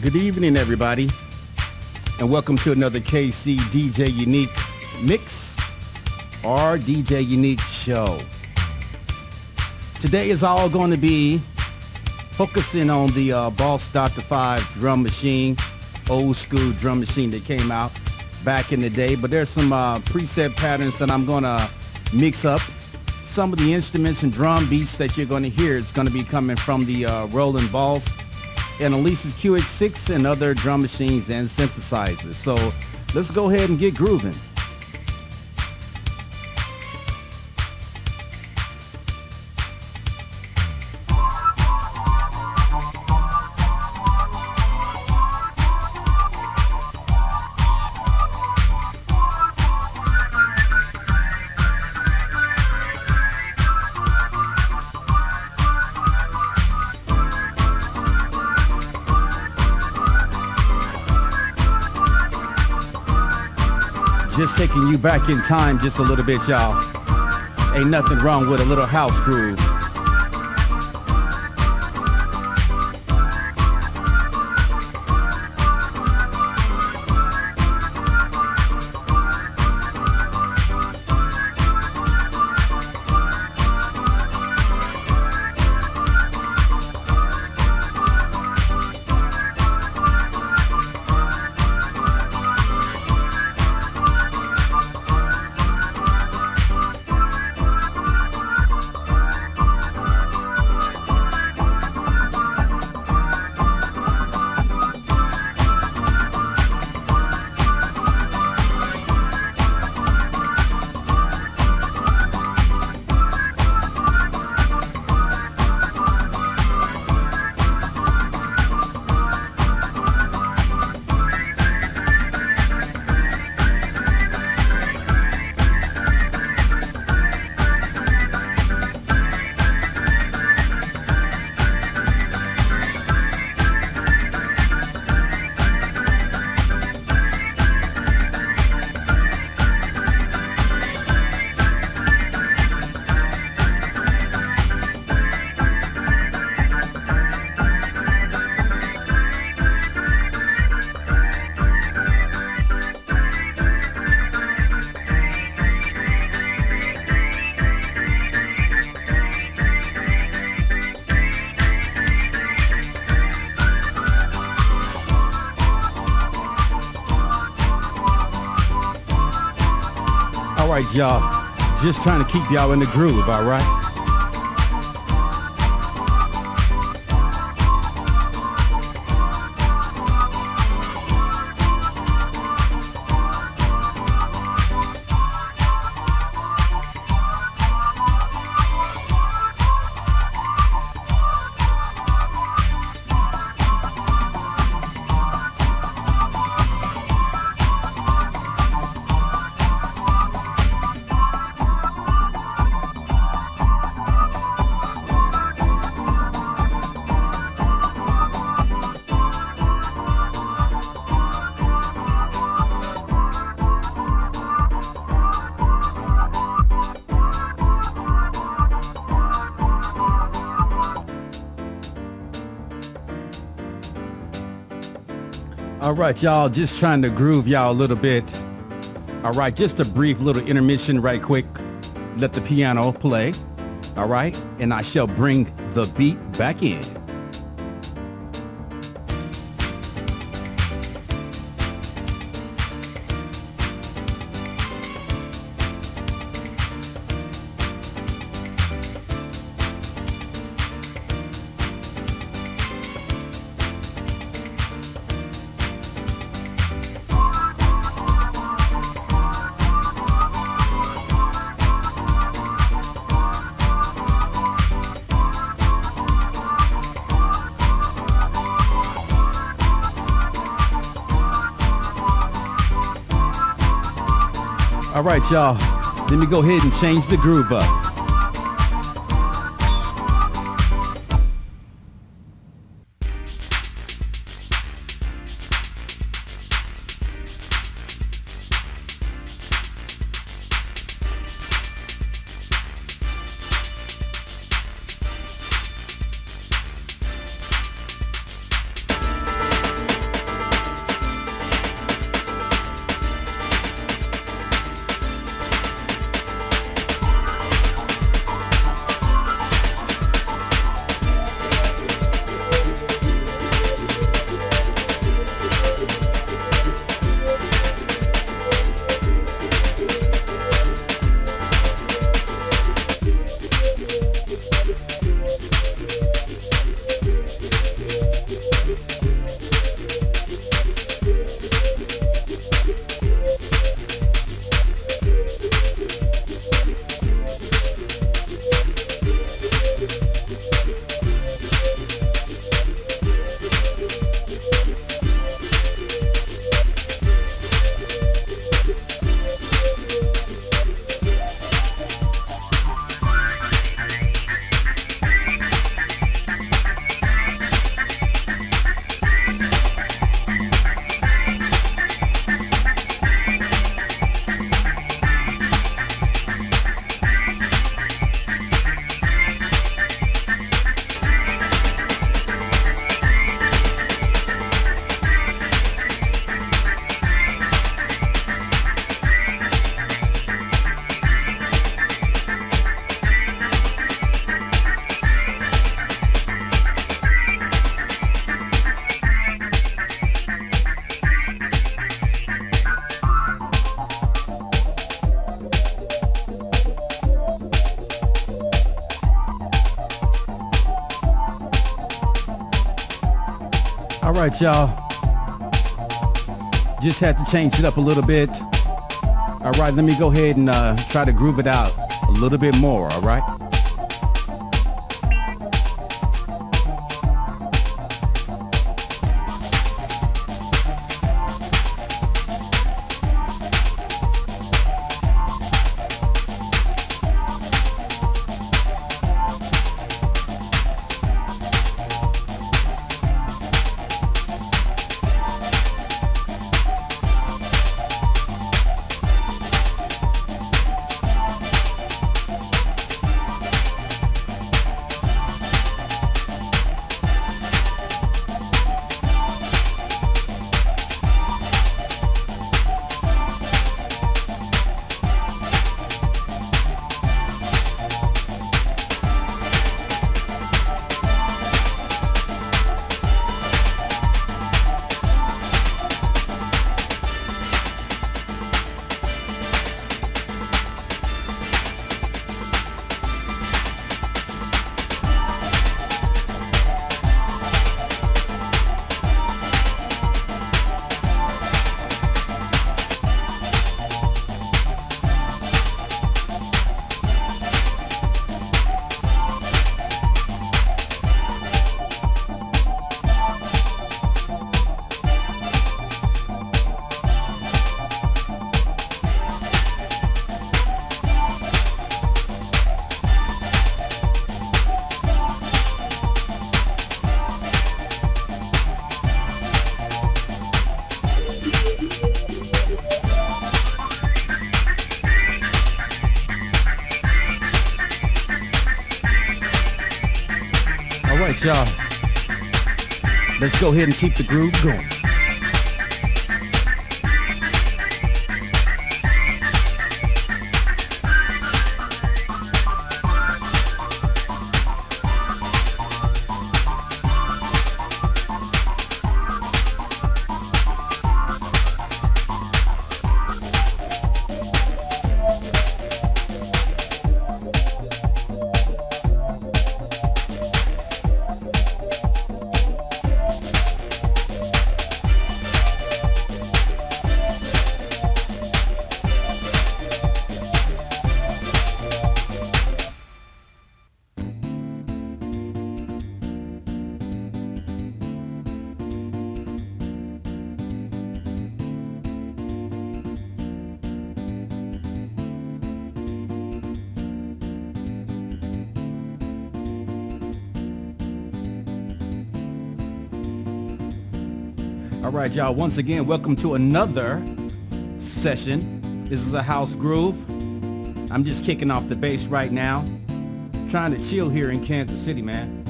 Good evening, everybody, and welcome to another KC DJ Unique Mix or DJ Unique Show. Today is all going to be focusing on the uh, Boss DR-5 drum machine, old school drum machine that came out back in the day, but there's some uh, preset patterns that I'm going to mix up. Some of the instruments and drum beats that you're going to hear is going to be coming from the uh, Roland Boss and Alesis QS6 and other drum machines and synthesizers. So let's go ahead and get grooving. Just taking you back in time just a little bit, y'all. Ain't nothing wrong with a little house groove. Y'all. Just trying to keep y'all in the groove, all right? Right, y'all, just trying to groove y'all a little bit. All right, just a brief little intermission right quick. Let the piano play. All right, and I shall bring the beat back in. All right, y'all. Let me go ahead and change the groove up. Right, y'all. Just had to change it up a little bit. All right, let me go ahead and uh, try to groove it out a little bit more, all right? Go ahead and keep the groove going. All right, y'all. Once again, welcome to another session. This is a house groove. I'm just kicking off the bass right now. Trying to chill here in Kansas City, man.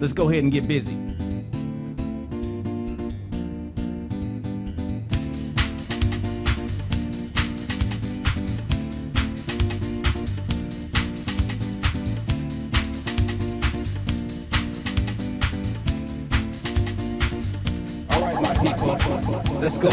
Let's go ahead and get busy. Let's go.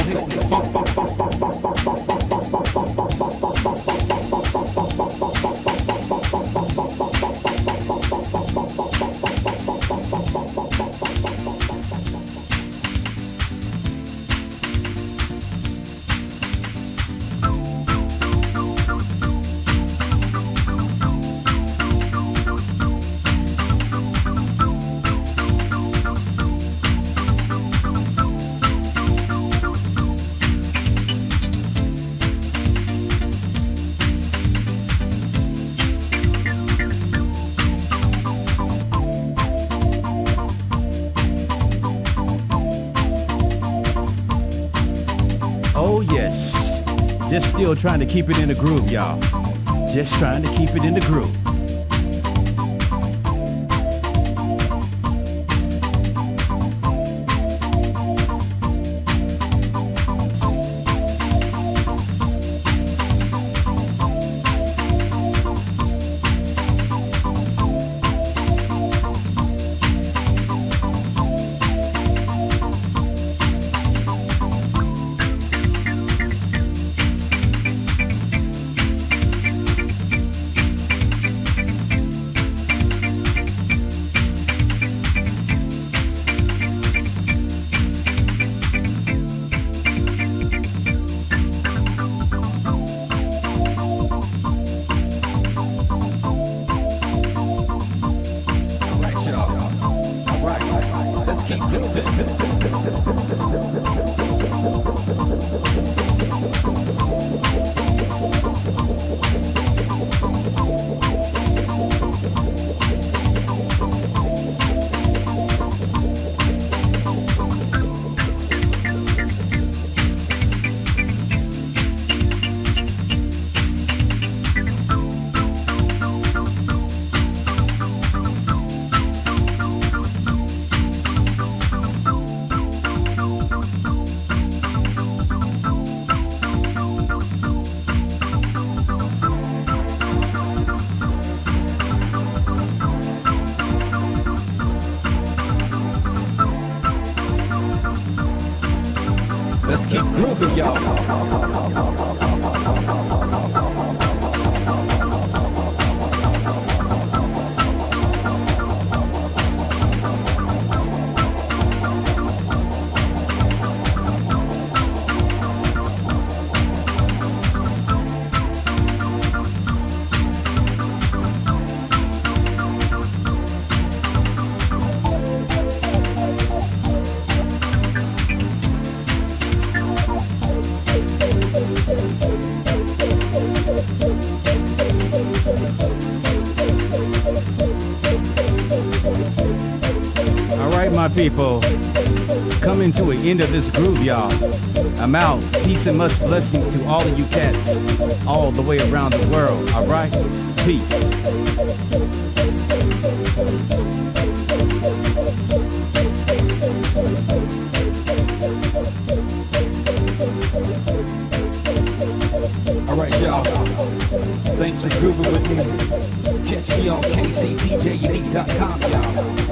Just still trying to keep it in the groove, y'all. Just trying to keep it in the groove. スッスッスッスッスッスッスッ。People. Coming to an end of this groove, y'all. I'm out. Peace and much blessings to all of you cats all the way around the world. All right? Peace. All right, y'all. Thanks for grooving with me. Catch me on kcdjunique.com, y'all.